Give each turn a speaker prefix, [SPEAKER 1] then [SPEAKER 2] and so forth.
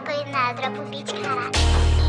[SPEAKER 1] Kako je nadra pobičkala.